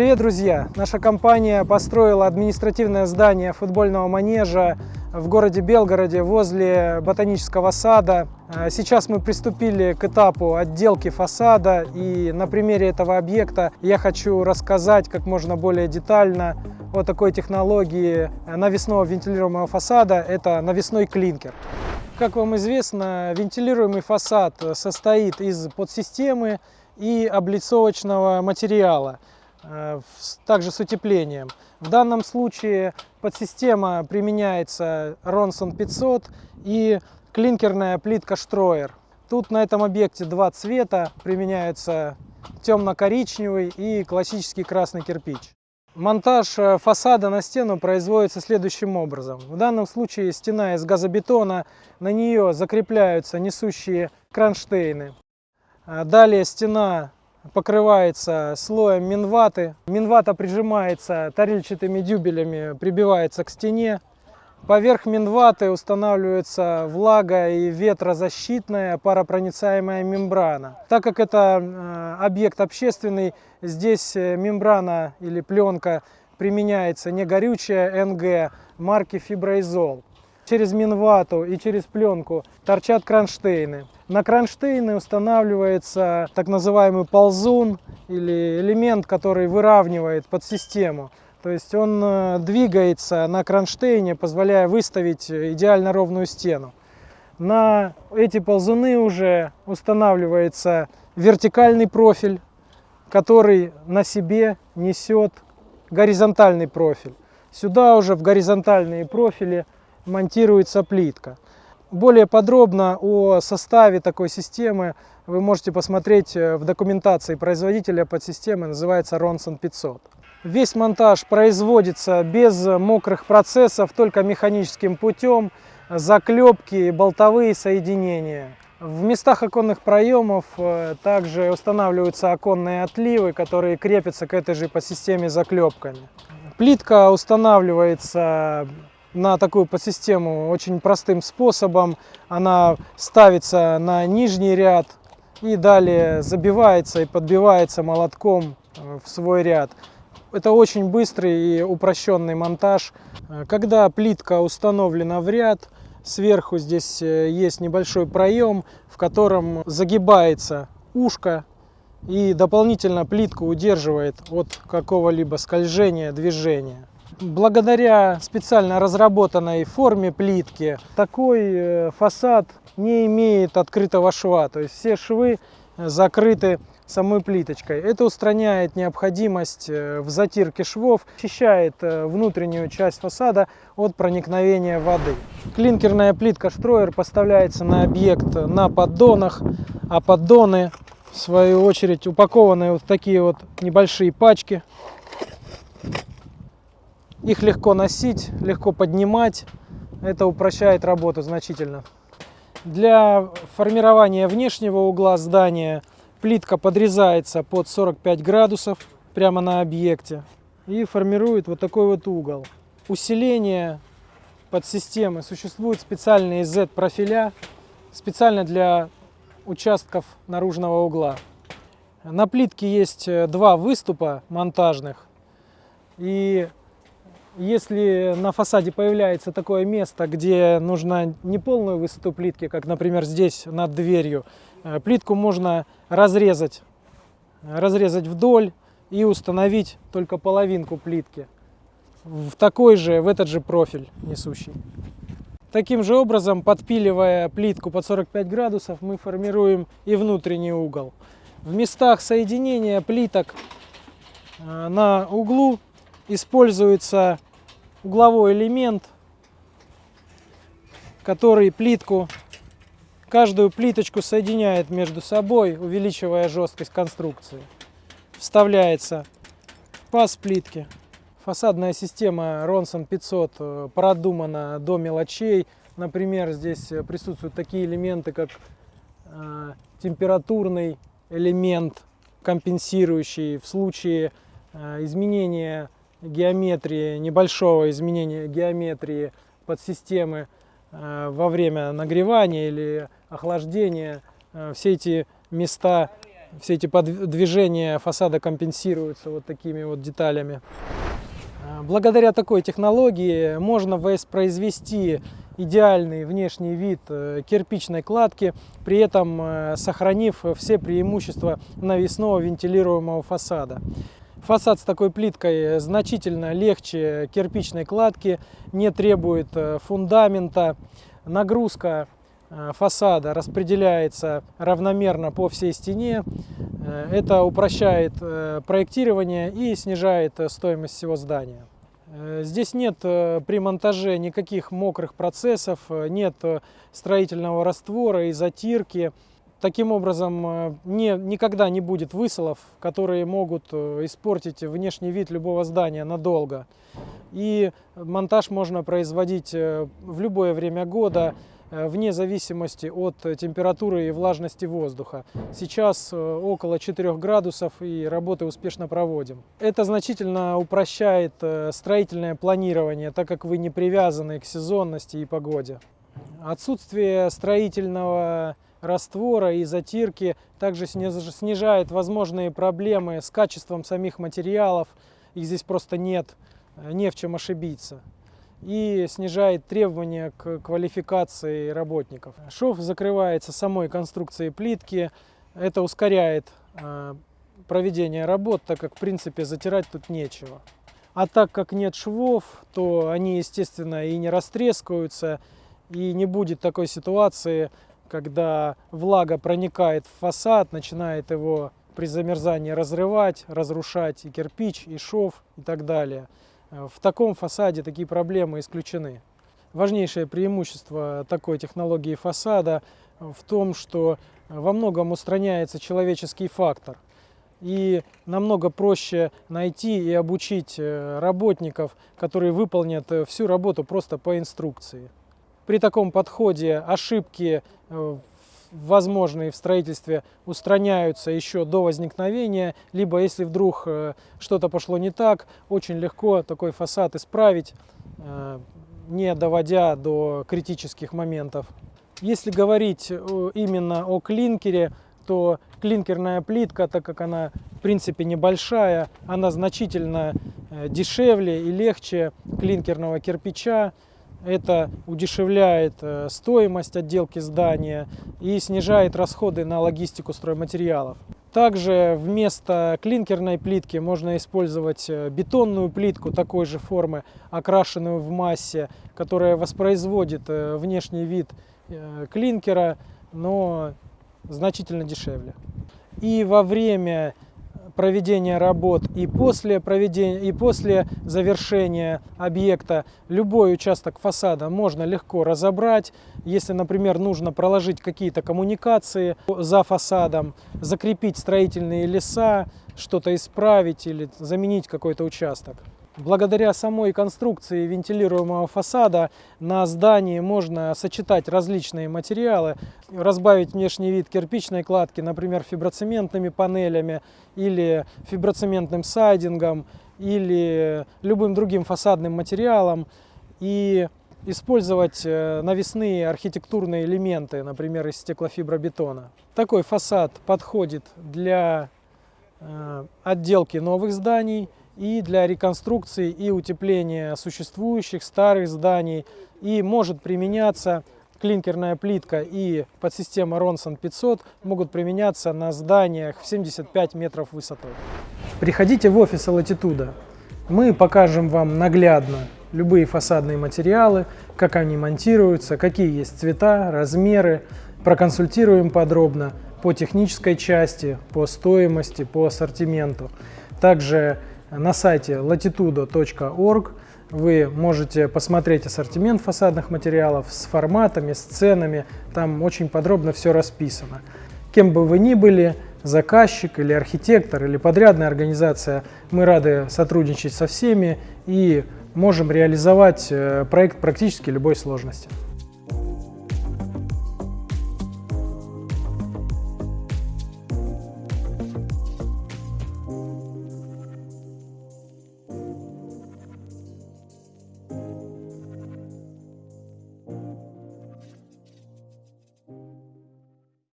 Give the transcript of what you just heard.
Привет, друзья! Наша компания построила административное здание футбольного манежа в городе Белгороде возле ботанического сада. А, сейчас мы приступили к этапу отделки фасада и на примере этого объекта я хочу рассказать как можно более детально о такой технологии навесного вентилируемого фасада. Это навесной клинкер. Как вам известно, вентилируемый фасад состоит из подсистемы и облицовочного материала. Э, также с утеплением. В данном случае подсистема применяется Ronson 500 и клинкерная плитка Штроер. Тут на этом объекте два цвета, применяются темно-коричневый и классический красный кирпич. Монтаж э, фасада на стену производится следующим образом. В данном случае стена из газобетона, на нее закрепляются несущие кронштейны. Э, далее стена покрывается слоем минваты. Минвата прижимается тарельчатыми дюбелями, прибивается к стене. Поверх минваты устанавливается влага и ветрозащитная паропроницаемая мембрана. Так как это э, объект общественный, здесь э, мембрана или пленка применяется не горючая НГ марки Фиброизол. Через минвату и через пленку торчат кронштейны. На кронштейны устанавливается так называемый ползун или элемент, который выравнивает подсистему. То есть он э, двигается на кронштейне, позволяя выставить идеально ровную стену. На эти ползуны уже устанавливается вертикальный профиль, который на себе несет горизонтальный профиль. Сюда уже в горизонтальные профили монтируется плитка. Более подробно о составе такой системы вы можете посмотреть э, в документации производителя подсистемы, называется Ronson 500. Весь монтаж производится без мокрых процессов, только механическим путем, заклепки, болтовые соединения. В местах оконных проемов э, также устанавливаются оконные отливы, которые крепятся к этой же подсистеме заклепками. Плитка устанавливается на такую подсистему очень простым способом. Она ставится на нижний ряд и далее забивается и подбивается молотком э, в свой ряд. Это очень быстрый и упрощенный монтаж. Э, когда плитка установлена в ряд, сверху здесь э, есть небольшой проем, в котором загибается ушко и дополнительно плитку удерживает от какого-либо скольжения, движения. Благодаря специально разработанной форме плитки такой э, фасад не имеет открытого шва, то есть все швы закрыты самой плиточкой. Это устраняет необходимость э, в затирке швов, очищает э, внутреннюю часть фасада от проникновения воды. Клинкерная плитка Штроер поставляется на объект на поддонах, а поддоны в свою очередь упакованы вот в такие вот небольшие пачки. Их легко носить, легко поднимать. Это упрощает работу значительно. Для формирования внешнего угла здания плитка подрезается под 45 градусов прямо на объекте и формирует вот такой вот угол. Усиление подсистемы существуют специальные Z-профиля, специально для участков наружного угла. На плитке есть два выступа монтажных, и если на фасаде появляется такое место, где нужно не полную высоту плитки, как, например, здесь над дверью, э, плитку можно разрезать, разрезать вдоль и установить только половинку плитки в такой же, в этот же профиль несущий. Таким же образом, подпиливая плитку под 45 градусов, мы формируем и внутренний угол. В местах соединения плиток э, на углу используется угловой элемент, который плитку, каждую плиточку соединяет между собой, увеличивая жесткость конструкции. Вставляется в паз плитки. Фасадная система Ronson 500 э, продумана до мелочей. Например, здесь присутствуют такие элементы, как э, температурный элемент, компенсирующий в случае э, изменения геометрии, небольшого изменения геометрии подсистемы э, во время нагревания или охлаждения. Э, все эти места Все эти движения фасада компенсируются вот такими вот деталями. А, благодаря такой технологии можно воспроизвести идеальный внешний вид э, кирпичной кладки, при этом э, сохранив все преимущества навесного вентилируемого фасада. Фасад с такой плиткой значительно легче кирпичной кладки, не требует э, фундамента. Нагрузка фасада распределяется равномерно по всей стене. Это упрощает проектирование и снижает стоимость всего здания. Э, здесь нет э, при монтаже никаких мокрых процессов, э, нет строительного раствора и затирки. Таким образом, не, никогда не будет высолов, которые могут испортить внешний вид любого здания надолго. И монтаж можно производить в любое время года, Э, вне зависимости от температуры и влажности воздуха. Сейчас э, около 4 градусов и работы успешно проводим. Это значительно упрощает э, строительное планирование, так как вы не привязаны к сезонности и погоде. Отсутствие строительного раствора и затирки также снижает возможные проблемы с качеством самих материалов. Их здесь просто нет, не в чем ошибиться и снижает требования к квалификации работников. Шов закрывается самой конструкцией плитки, это ускоряет а, проведение работ, так как в принципе затирать тут нечего. А так как нет швов, то они естественно и не растрескаются, и не будет такой ситуации, когда влага проникает в фасад, начинает его при замерзании разрывать, разрушать и кирпич, и шов и так далее. В таком фасаде такие проблемы исключены. Важнейшее преимущество такой технологии фасада в том, что во многом устраняется человеческий фактор. И намного проще найти и обучить э, работников, которые выполнят э, всю работу просто по инструкции. При таком подходе ошибки э, возможные в строительстве устраняются еще до возникновения, либо если вдруг э, что-то пошло не так, очень легко такой фасад исправить, э, не доводя до критических моментов. Если говорить именно о клинкере, то клинкерная плитка, так как она в принципе небольшая, она значительно дешевле и легче клинкерного кирпича. Это удешевляет э, стоимость отделки здания и снижает расходы на логистику стройматериалов. Также вместо клинкерной плитки можно использовать э, бетонную плитку такой же формы, окрашенную в массе, которая воспроизводит э, внешний вид клинкера, но значительно дешевле. И во время проведения работ и после, проведения, и после завершения объекта любой участок фасада можно легко разобрать. Если, например, нужно проложить какие-то коммуникации за фасадом, закрепить строительные леса, что-то исправить или заменить какой-то участок. Благодаря самой конструкции вентилируемого фасада на здании можно сочетать различные материалы, разбавить внешний вид кирпичной кладки, например, фиброцементными панелями или фиброцементным сайдингом или любым другим фасадным материалом и использовать э, навесные архитектурные элементы, например, из стеклофибробетона. Такой фасад подходит для э, отделки новых зданий, и для реконструкции и утепления существующих старых зданий и может применяться клинкерная плитка и подсистема Ronson 500 могут применяться на зданиях в 75 метров высотой. Приходите в офис Latitude. Мы покажем вам наглядно любые фасадные материалы, как они монтируются, какие есть цвета, размеры, проконсультируем подробно по технической части, по стоимости, по ассортименту. Также на сайте latitudo.org вы можете посмотреть ассортимент фасадных материалов с форматами, с ценами. Там очень подробно все расписано. Кем бы вы ни были, заказчик или архитектор или подрядная организация, мы рады сотрудничать со всеми и можем реализовать э, проект практически любой сложности.